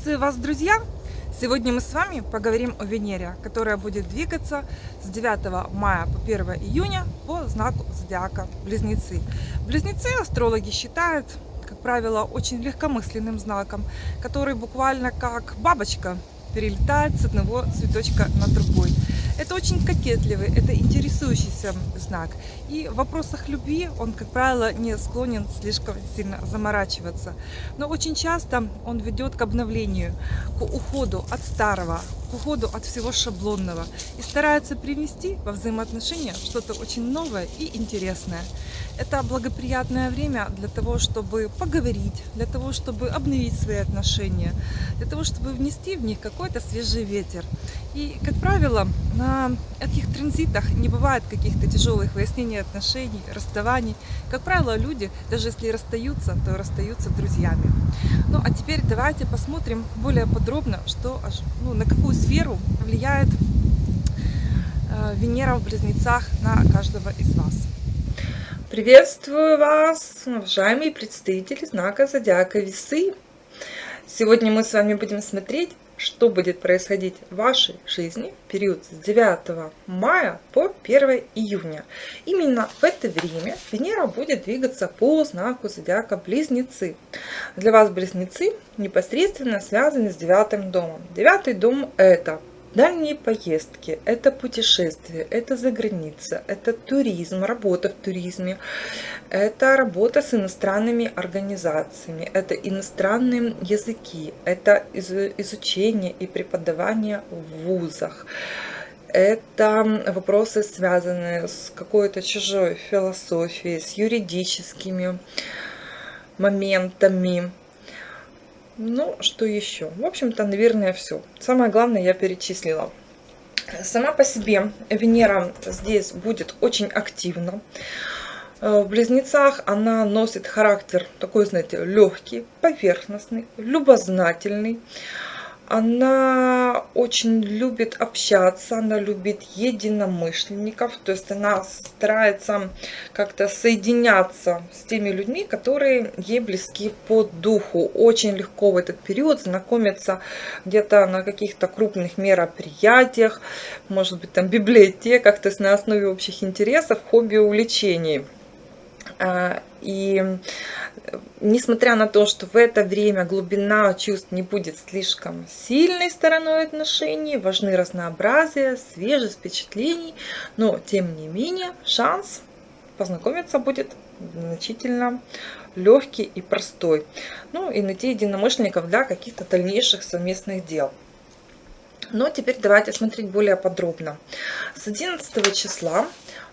Приветствую вас, друзья! Сегодня мы с вами поговорим о Венере, которая будет двигаться с 9 мая по 1 июня по знаку зодиака Близнецы. Близнецы астрологи считают, как правило, очень легкомысленным знаком, который буквально как бабочка перелетает с одного цветочка на другой. Это очень кокетливый, это интересующийся знак. И в вопросах любви он, как правило, не склонен слишком сильно заморачиваться. Но очень часто он ведет к обновлению, к уходу от старого, к уходу от всего шаблонного. И старается привнести во взаимоотношения что-то очень новое и интересное. Это благоприятное время для того, чтобы поговорить, для того, чтобы обновить свои отношения, для того, чтобы внести в них какой-то свежий ветер. И, как правило, на этих транзитах не бывает каких-то тяжелых выяснений отношений, расставаний. Как правило, люди, даже если расстаются, то расстаются друзьями. Ну, а теперь давайте посмотрим более подробно, что, ну, на какую сферу влияет э, Венера в Близнецах на каждого из вас. Приветствую вас, уважаемые представители знака Зодиака Весы. Сегодня мы с вами будем смотреть что будет происходить в вашей жизни в период с 9 мая по 1 июня. Именно в это время Венера будет двигаться по знаку зодиака Близнецы. Для вас Близнецы непосредственно связаны с девятым домом. Девятый дом это Дальние поездки, это путешествия, это за граница, это туризм, работа в туризме, это работа с иностранными организациями, это иностранные языки, это изучение и преподавание в вузах. Это вопросы, связанные с какой-то чужой философией, с юридическими моментами, ну, что еще? В общем-то, наверное, все. Самое главное я перечислила. Сама по себе Венера здесь будет очень активна. Э, в Близнецах она носит характер такой, знаете, легкий, поверхностный, любознательный. Она очень любит общаться, она любит единомышленников, то есть она старается как-то соединяться с теми людьми, которые ей близки по духу. Очень легко в этот период знакомиться где-то на каких-то крупных мероприятиях, может быть там библиотеках, то есть на основе общих интересов, хобби, увлечений. А, и несмотря на то, что в это время глубина чувств не будет слишком сильной стороной отношений, важны разнообразие, свежесть впечатлений, но тем не менее шанс познакомиться будет значительно легкий и простой. Ну и найти единомышленников для каких-то дальнейших совместных дел. Но теперь давайте смотреть более подробно. С 11 числа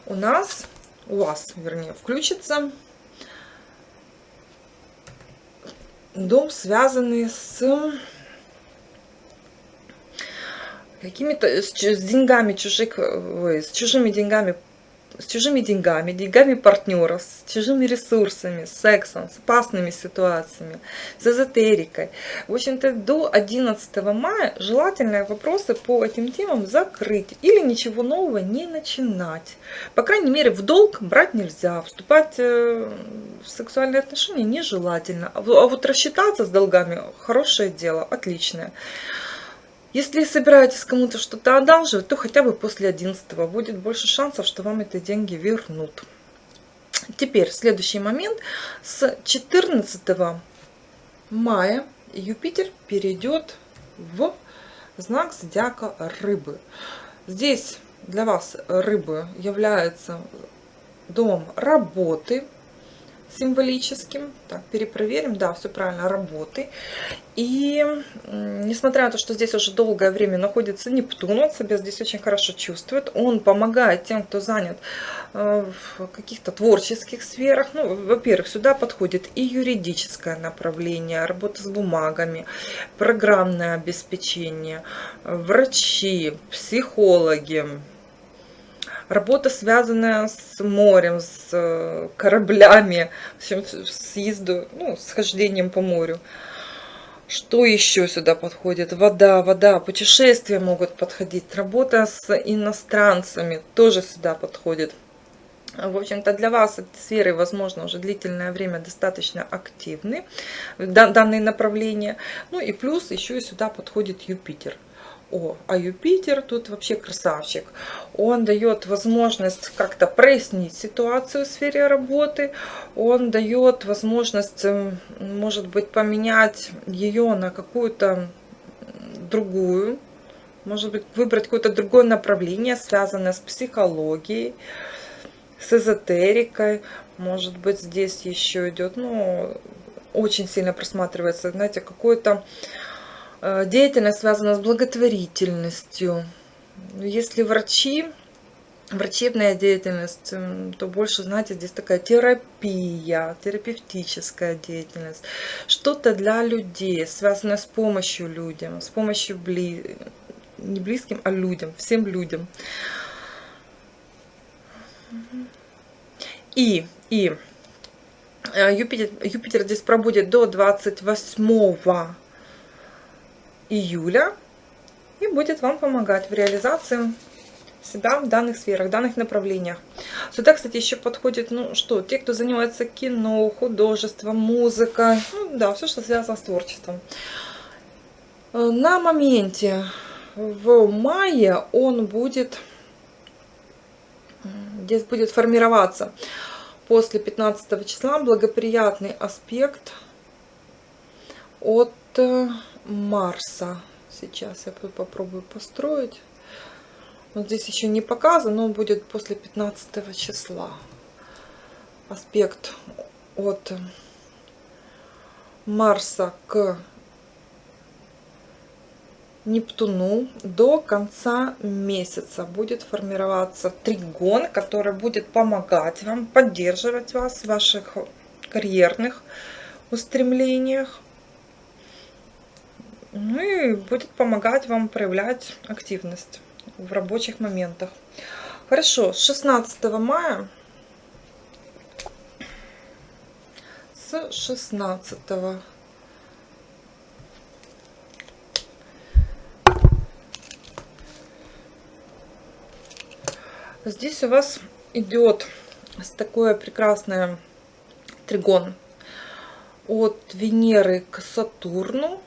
у нас, у вас, вернее, включится. Дом, связанный с какими-то с, с деньгами чужих, с чужими деньгами с чужими деньгами, деньгами партнеров, с чужими ресурсами, с сексом, с опасными ситуациями, с эзотерикой. В общем-то, до 11 мая желательно вопросы по этим темам закрыть или ничего нового не начинать. По крайней мере, в долг брать нельзя, вступать э, в сексуальные отношения нежелательно. А вот рассчитаться с долгами – хорошее дело, отличное. Если собираетесь кому-то что-то одалживать, то хотя бы после 11 будет больше шансов, что вам эти деньги вернут. Теперь следующий момент. С 14 мая Юпитер перейдет в знак зодиака рыбы. Здесь для вас рыбы является дом работы, символическим. Так, перепроверим. Да, все правильно, работы. И несмотря на то, что здесь уже долгое время находится Нептун, он себя здесь очень хорошо чувствует. Он помогает тем, кто занят э, в каких-то творческих сферах. Ну, во-первых, сюда подходит и юридическое направление, работа с бумагами, программное обеспечение, врачи, психологи, Работа, связанная с морем, с э, кораблями, с съезду, ну, с хождением по морю. Что еще сюда подходит? Вода, вода, путешествия могут подходить. Работа с иностранцами тоже сюда подходит. В общем-то, для вас эти сферы, возможно, уже длительное время достаточно активны, данные направления. Ну и плюс еще и сюда подходит Юпитер. О, а Юпитер тут вообще красавчик. Он дает возможность как-то прояснить ситуацию в сфере работы. Он дает возможность, может быть, поменять ее на какую-то другую. Может быть, выбрать какое-то другое направление, связанное с психологией, с эзотерикой. Может быть, здесь еще идет, ну, очень сильно просматривается, знаете, какое-то деятельность связана с благотворительностью. Если врачи, врачебная деятельность, то больше, знаете, здесь такая терапия, терапевтическая деятельность. Что-то для людей, связанное с помощью людям, с помощью бли... не близким, а людям, всем людям. И, и э, Юпитер, Юпитер здесь пробудет до 28 июля и будет вам помогать в реализации себя в данных сферах, в данных направлениях. Сюда, кстати, еще подходит, ну что, те, кто занимается кино, художеством, музыкой, ну да, все, что связано с творчеством. На моменте в мае он будет, здесь будет формироваться после 15 числа благоприятный аспект от Марса. Сейчас я попробую построить. Вот здесь еще не показано, но будет после 15 числа. Аспект от Марса к Нептуну до конца месяца будет формироваться тригон, который будет помогать вам, поддерживать вас в ваших карьерных устремлениях. Ну и будет помогать вам проявлять активность в рабочих моментах. Хорошо, с 16 мая, с 16 Здесь у вас идет такое прекрасное тригон от Венеры к Сатурну.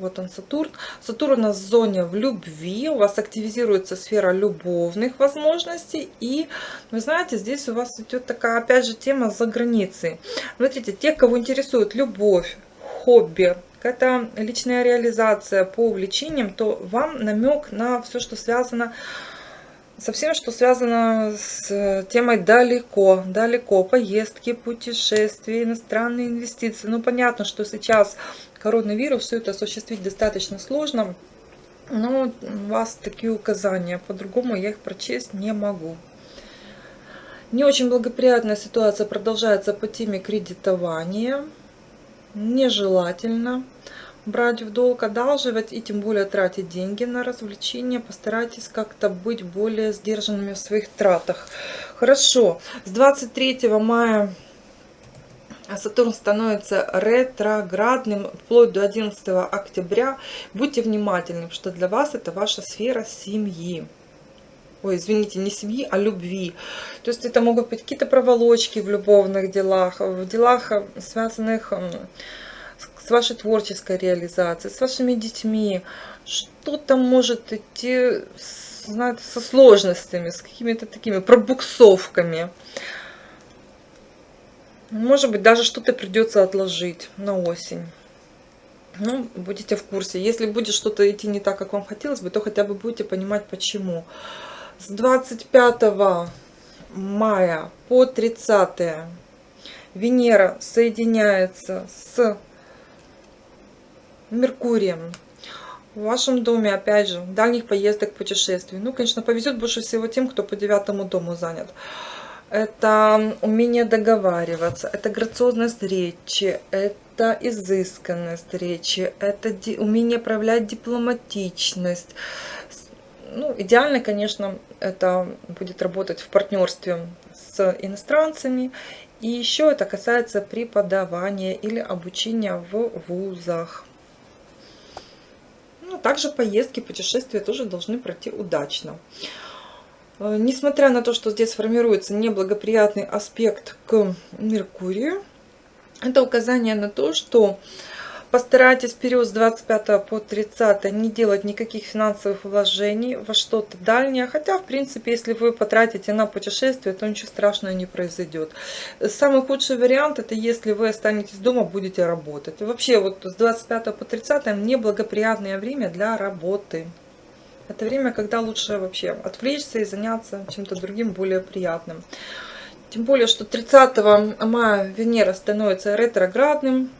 Вот он, Сатурн. Сатурн у нас в зоне в любви. У вас активизируется сфера любовных возможностей. И, вы знаете, здесь у вас идет такая, опять же, тема за границей. Смотрите, те, кого интересует любовь, хобби, какая-то личная реализация по увлечениям, то вам намек на все, что связано со всем, что связано с темой далеко, далеко, поездки, путешествия, иностранные инвестиции. Ну, понятно, что сейчас коронавирус, все это осуществить достаточно сложно, но у вас такие указания, по-другому я их прочесть не могу. Не очень благоприятная ситуация продолжается по теме кредитования. Нежелательно брать в долг, одалживать и тем более тратить деньги на развлечения. Постарайтесь как-то быть более сдержанными в своих тратах. Хорошо, с 23 мая Сатурн становится ретроградным вплоть до 11 октября. Будьте внимательны, что для вас это ваша сфера семьи. Ой, извините, не семьи, а любви. То есть это могут быть какие-то проволочки в любовных делах, в делах, связанных с вашей творческой реализацией, с вашими детьми. Что-то может идти знаете, со сложностями, с какими-то такими пробуксовками. Может быть, даже что-то придется отложить на осень. Ну, будете в курсе. Если будет что-то идти не так, как вам хотелось бы, то хотя бы будете понимать, почему. С 25 мая по 30 Венера соединяется с Меркурием. В вашем доме, опять же, дальних поездок, путешествий. Ну, конечно, повезет больше всего тем, кто по девятому дому занят это умение договариваться, это грациозность речи, это изысканность речи, это умение проявлять дипломатичность. Ну, идеально, конечно, это будет работать в партнерстве с иностранцами. И еще это касается преподавания или обучения в вузах. Ну, также поездки, путешествия тоже должны пройти удачно. Э, несмотря на то, что здесь формируется неблагоприятный аспект к Меркурию, это указание на то, что Постарайтесь в период с 25 по 30 не делать никаких финансовых вложений во что-то дальнее. Хотя, в принципе, если вы потратите на путешествие, то ничего страшного не произойдет. Самый худший вариант, это если вы останетесь дома, будете работать. Вообще, вот с 25 по 30 неблагоприятное время для работы. Это время, когда лучше вообще отвлечься и заняться чем-то другим, более приятным. Тем более, что 30 мая Венера становится ретроградным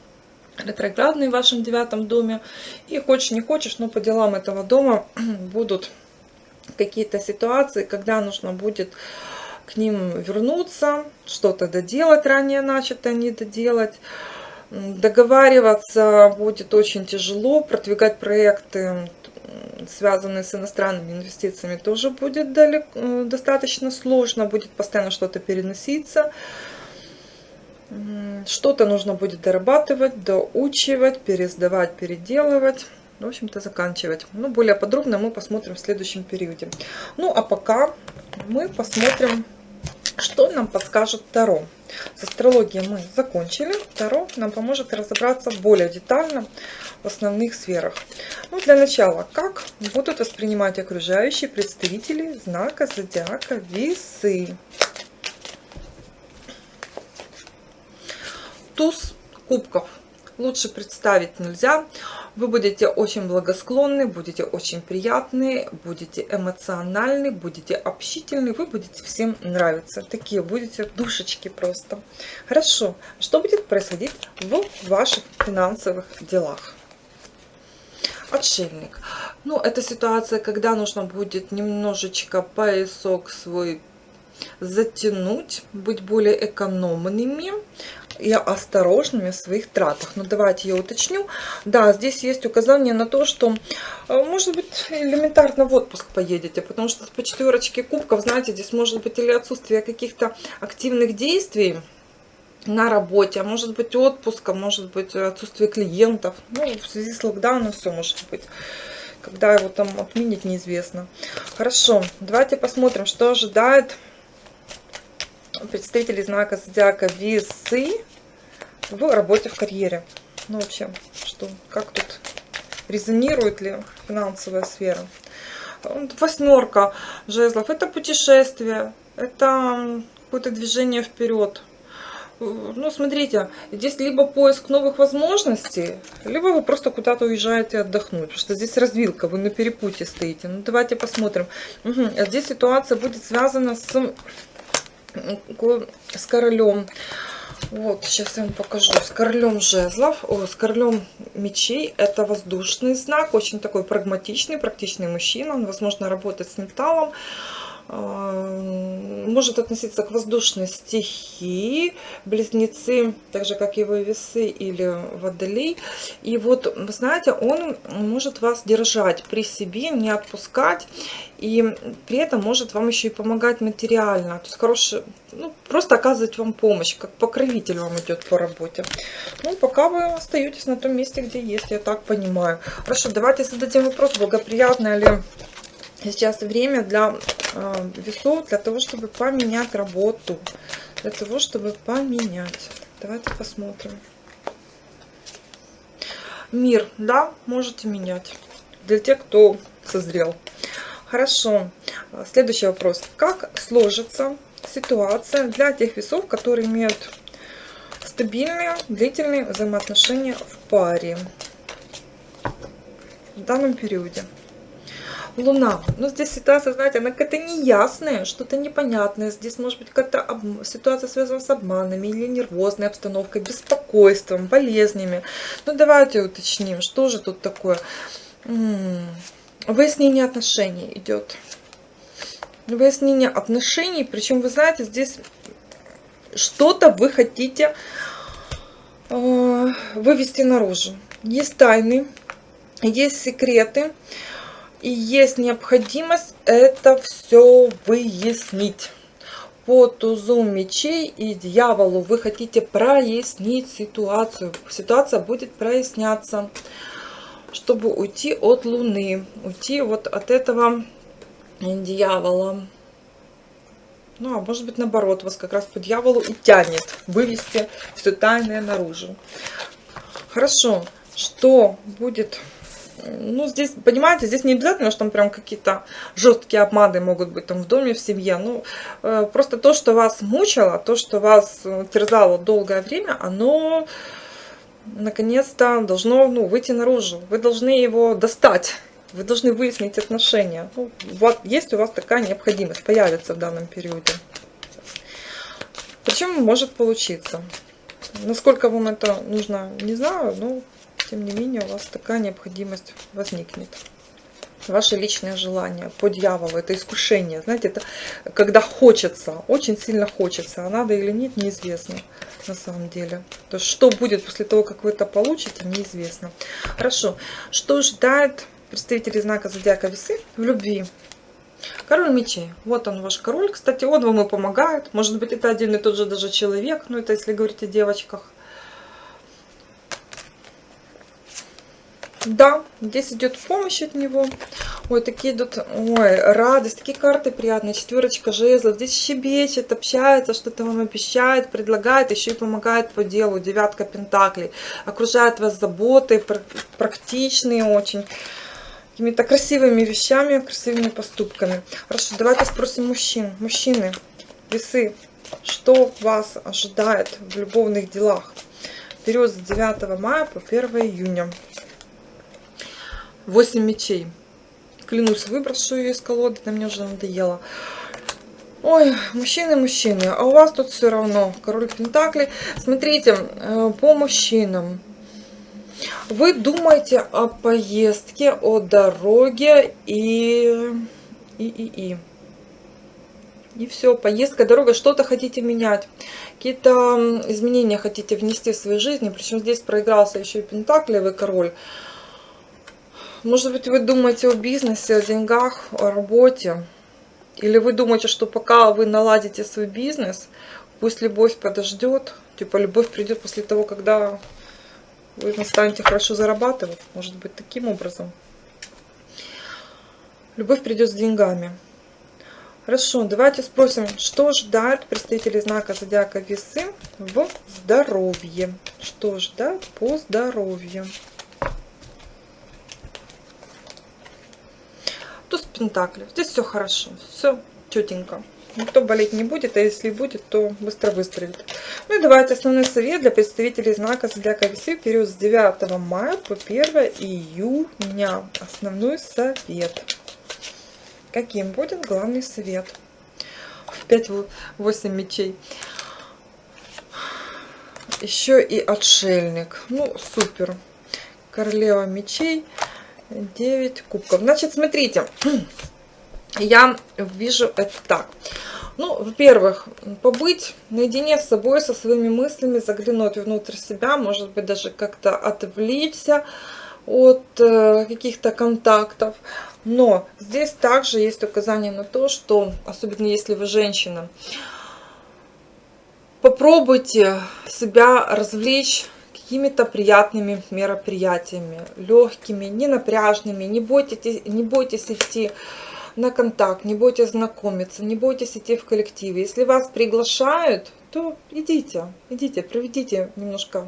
ретроградный в вашем девятом доме. И хочешь не хочешь, но по делам этого дома будут какие-то ситуации, когда нужно будет к ним вернуться, что-то доделать ранее начатое, не доделать. Договариваться будет очень тяжело, продвигать проекты, связанные с иностранными инвестициями, тоже будет далеко, э, достаточно сложно, будет постоянно что-то переноситься. Что-то нужно будет дорабатывать, доучивать, пересдавать, переделывать. В общем-то, заканчивать. Ну, более подробно мы посмотрим в следующем периоде. Ну, а пока мы посмотрим, что нам подскажет Таро. С астрологией мы закончили. Таро нам поможет разобраться более детально в основных сферах. Ну, для начала, как будут воспринимать окружающие представители знака зодиака Весы. туз кубков лучше представить нельзя. Вы будете очень благосклонны, будете очень приятны, будете эмоциональны, будете общительны, вы будете всем нравиться. Такие будете душечки просто. Хорошо, что будет происходить в ваших финансовых делах? Отшельник. Ну, это ситуация, когда нужно будет немножечко поясок свой затянуть, быть более экономными и осторожными в своих тратах. Но давайте я уточню. Да, здесь есть указание на то, что, э, может быть, элементарно в отпуск поедете, потому что по четверочке кубков, знаете, здесь может быть или отсутствие каких-то активных действий, на работе, а может быть отпуска, может быть отсутствие клиентов. Ну, в связи с локдауном все может быть. Когда его там отменить, неизвестно. Хорошо, давайте посмотрим, что ожидает представители знака зодиака Весы в работе в карьере. Ну, вообще, что, как тут резонирует ли финансовая сфера? Восьмерка жезлов – это путешествие, это какое-то движение вперед. Ну, смотрите, здесь либо поиск новых возможностей, либо вы просто куда-то уезжаете отдохнуть, потому что здесь развилка, вы на перепутье стоите. Ну, давайте посмотрим. Угу. Здесь ситуация будет связана с с королем. Вот, сейчас я вам покажу. С королем жезлов, о, с королем мечей. Это воздушный знак, очень такой прагматичный, практичный мужчина. Он, возможно, работает с металлом. А, может относиться к воздушной стихии, близнецы, так же как его весы или водолей. И вот, вы знаете, он может вас держать при себе, не отпускать, и при этом может вам еще и помогать материально. То есть хороший, ну, просто оказывать вам помощь, как покровитель вам идет по работе. Ну, пока вы остаетесь на том месте, где есть, я так понимаю. Хорошо, давайте зададим вопрос, благоприятно ли сейчас время для э, весов, для того, чтобы поменять работу. Для того, чтобы поменять. Давайте посмотрим. Мир, да, можете менять. Для тех, кто созрел. Хорошо. Следующий вопрос. Как сложится ситуация для тех весов, которые имеют стабильные, длительные взаимоотношения в паре в данном периоде? Луна. Ну, здесь ситуация, знаете, она какая-то неясная, что-то непонятное. Здесь может быть какая-то об... ситуация связана с обманами или нервозной обстановкой, беспокойством, болезнями. Ну, давайте уточним, что же тут такое. Выяснение отношений идет. Выяснение отношений, причем, вы знаете, здесь что-то вы хотите э, вывести наружу. Есть тайны, есть секреты. И есть необходимость это все выяснить. По тузу мечей и дьяволу вы хотите прояснить ситуацию. Ситуация будет проясняться, чтобы уйти от Луны, уйти вот от этого дьявола. Ну, а может быть, наоборот, вас как раз по дьяволу и тянет вывести все тайное наружу. Хорошо. Что будет ну, здесь, понимаете, здесь не обязательно, что там прям какие-то жесткие обманы могут быть там в доме, в семье. Ну, э, просто то, что вас мучило, то, что вас э, терзало долгое время, оно наконец-то должно ну, выйти наружу. Вы должны его достать. Вы должны выяснить отношения. Ну, вот, есть у вас такая необходимость, появится в данном периоде. Причем может получиться. Насколько вам это нужно, не знаю, но тем не менее у вас такая необходимость возникнет. Ваше личное желание по дьяволу, это искушение. Знаете, это когда хочется, очень сильно хочется, а надо или нет, неизвестно на самом деле. То есть, что будет после того, как вы это получите, неизвестно. Хорошо. Что ждает представителей знака Зодиака Весы в любви? Король мечей. Вот он, ваш король. Кстати, он вам и помогает. Может быть, это один и тот же даже человек. Ну, это если говорить о девочках. Да, здесь идет помощь от него. Ой, такие идут, ой, радость, такие карты приятные. Четверочка жезлов. Здесь щебечет, общается, что-то вам обещает, предлагает, еще и помогает по делу. Девятка пентаклей. Окружает вас заботой, практичные очень. Какими-то красивыми вещами, красивыми поступками. Хорошо, давайте спросим мужчин. Мужчины, весы, что вас ожидает в любовных делах? Период с 9 мая по 1 июня. 8 мечей. Клянусь, выброшу ее из колоды, на мне уже надоело. Ой, мужчины, мужчины, а у вас тут все равно король Пентакли. Смотрите, э, по мужчинам. Вы думаете о поездке, о дороге и... И, и, и. И все, поездка, дорога, что-то хотите менять. Какие-то изменения хотите внести в свою жизнь. Причем здесь проигрался еще и Пентаклевый король. Может быть, вы думаете о бизнесе, о деньгах, о работе. Или вы думаете, что пока вы наладите свой бизнес, пусть любовь подождет. Типа любовь придет после того, когда вы настанете хорошо зарабатывать. Может быть, таким образом. Любовь придет с деньгами. Хорошо, давайте спросим, что ждать представителей знака Зодиака Весы в здоровье. Что ждать по здоровью? Туз Пентаклей. Здесь все хорошо, все четенько. Никто болеть не будет, а если будет, то быстро выздоровеет. Ну и давайте основной совет для представителей знака Зодиака Весы период с 9 мая по 1 июня. Основной совет. Каким будет главный совет? 5-8 мечей. Еще и отшельник. Ну, супер. Королева мечей. 9 кубков. Значит, смотрите, я вижу это так. Ну, во-первых, побыть наедине с собой, со своими мыслями, заглянуть внутрь себя, может быть, даже как-то отвлечься от э, каких-то контактов. Но здесь также есть указание на то, что, особенно если вы женщина, попробуйте себя развлечь какими-то приятными мероприятиями, легкими, не напряжными. Не бойтесь, не бойтесь идти на контакт, не бойтесь знакомиться, не бойтесь идти в коллективе. Если вас приглашают, то идите, идите, проведите немножко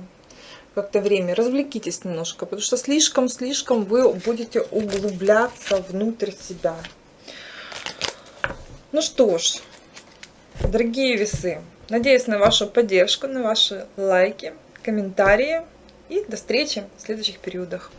как-то время, развлекитесь немножко, потому что слишком-слишком вы будете углубляться внутрь себя. Ну что ж, дорогие весы, надеюсь на вашу поддержку, на ваши лайки комментарии и до встречи в следующих периодах.